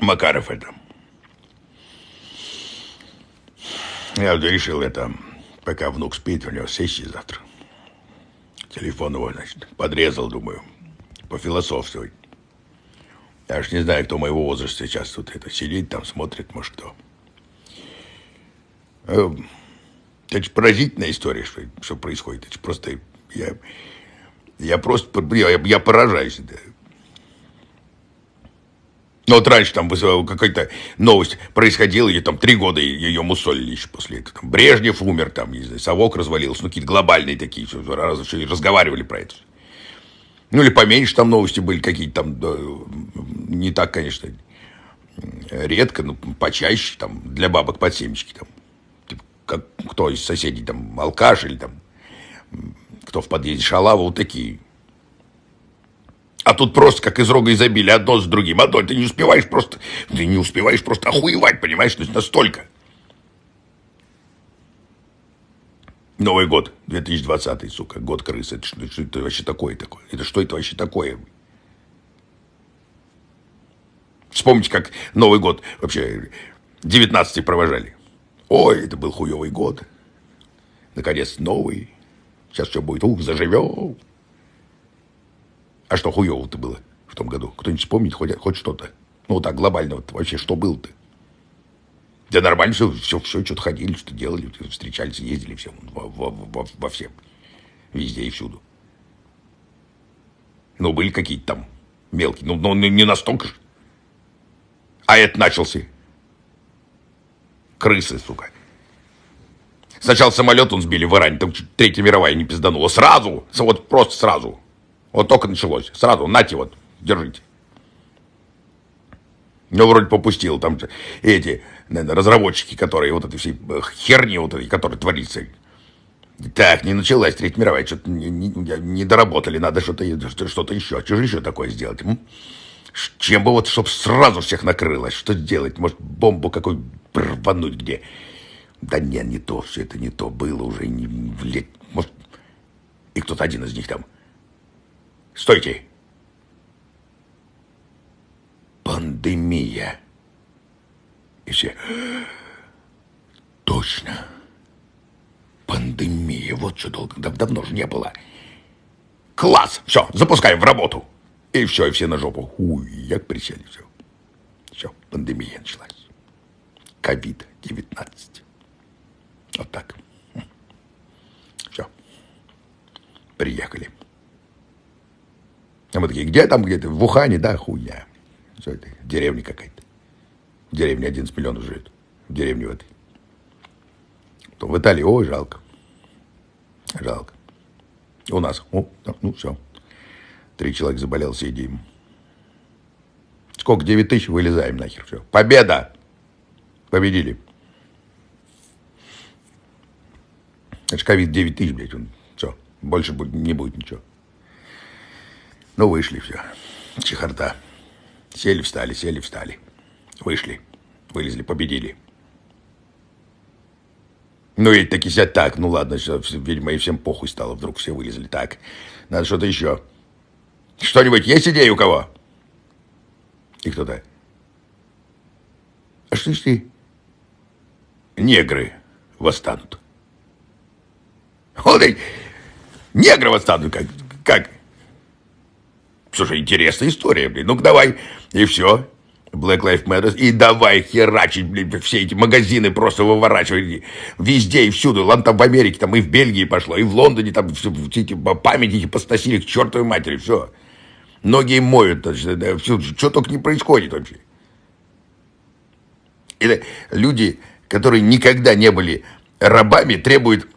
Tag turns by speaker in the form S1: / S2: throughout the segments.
S1: Макаров это. Я решил это, пока внук спит, у него сессия завтра. Телефон его, значит, подрезал, думаю, пофилософствовать. Я ж не знаю, кто моего возраста сейчас тут это сидит, там смотрит, может, кто. Э, это же поразительная история, что, что происходит. Это же просто... Я, я просто... Я, я поражаюсь. Ну, вот раньше там какая-то новость происходила, и там три года ее мусолили еще после этого. Там Брежнев умер, там, не знаю, совок развалился, ну, какие-то глобальные такие, что, раз, что разговаривали про это. Ну, или поменьше там новости были какие-то там, да, не так, конечно, редко, но почаще, там, для бабок под семечки, там, типа, как, кто из соседей, там, алкаш или там, кто в подъезде шалава, вот такие а тут просто как из рога изобилия, одно с другим. Одно, ты не успеваешь просто, ты не успеваешь просто охуевать, понимаешь? То есть настолько. Новый год, 2020, сука, год крысы. Это что, что это вообще такое такое? Это что это вообще такое? Вспомните, как Новый год вообще 19 провожали. Ой, это был хуевый год. Наконец, новый. Сейчас все будет, ух, заживем. А что хуево-то было в том году? Кто-нибудь вспомнит хоть, хоть что-то? Ну, вот так глобально вот вообще что было-то? Да нормально все, все, все что-то ходили, что делали, встречались, ездили, все, во, во, во, во всем. Везде и всюду. Ну, были какие-то там мелкие, ну, но не настолько же. А это начался. Крысы, сука. Сначала самолет он сбили в Иране, там Третья мировая не пизданула. Сразу, вот просто сразу. Вот только началось. Сразу, нате вот, держите. Ну, вроде попустил там эти наверное, разработчики, которые вот этой всей э, херни вот этой, которая творится. Так, не началась Третья мировая, что-то не, не, не доработали, надо что-то что еще. Что же еще такое сделать? М? Чем бы вот, чтобы сразу всех накрылось, что сделать? Может, бомбу какую рвануть где? Да не, не то, все это не то было уже, не, может, и кто-то один из них там Стойте. Пандемия. И все. Точно. Пандемия. Вот что долго. Дав давно же не было. Класс. Все, запускаем в работу. И все, и все на жопу. Уй, як присели, все. Все, пандемия началась. Ковид-19. Вот так. Все. Приехали. А мы такие, где там где-то? В Ухане, да, хуйня. Что это? Деревня какая-то. В деревне 11 миллионов живет. В деревне в этой. То в Италии, ой, жалко. Жалко. У нас, о, ну все. Три человека заболел, сидим. Сколько? 9 тысяч, вылезаем нахер. Все. Победа! Победили. Это же ковид 9 тысяч, блядь. Он, все. Больше не будет ничего. Ну, вышли все. Чехарда. Сели, встали, сели, встали. Вышли. Вылезли, победили. Ну, и таки сядь так. Ну, ладно, все, видимо, и всем похуй стало. Вдруг все вылезли. Так, надо что-то еще. Что-нибудь есть идеи у кого? И кто-то. А что если негры восстанут? Вот и негры восстанут, как, как? Слушай, интересная история, блин. Ну-ка давай. И все. Black Lives Matter. И давай херачить, блин, все эти магазины просто выворачивать. Везде и всюду. Ладно, там в Америке, там и в Бельгии пошло, и в Лондоне там все, эти памятники посносили к чертовой матери. Все. Ноги моют. Да, все, что только не происходит вообще. И люди, которые никогда не были рабами, требуют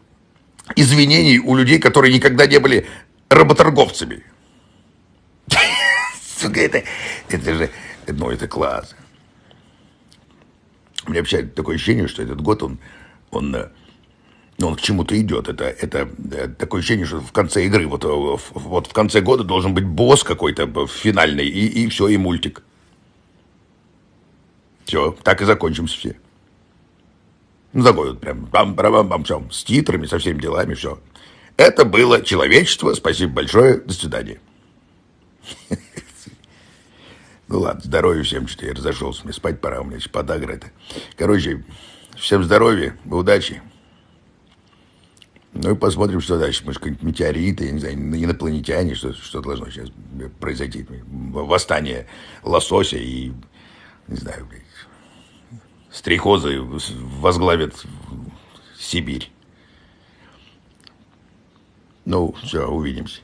S1: извинений у людей, которые никогда не были работорговцами. Сука, это, это же, ну, это класс. У меня вообще такое ощущение, что этот год, он, он, э, ну, он к чему-то идет. Это, это, это такое ощущение, что в конце игры, вот, э, вот в конце года должен быть босс какой-то финальный, и, и все, и мультик. Все, так и закончимся все. Ну, такой вот прям бам бам бам все, с титрами, со всеми делами, все. Это было человечество. Спасибо большое. До свидания. Ну ладно, здоровья всем, что я разошелся, мне спать пора, у меня подагра это. Короче, всем здоровья, удачи. Ну и посмотрим, что дальше. Может, какие-нибудь метеориты, я не знаю, инопланетяне, что, что должно сейчас произойти. Восстание лосося и, не знаю, стрихозы возглавят Сибирь. Ну, все, увидимся.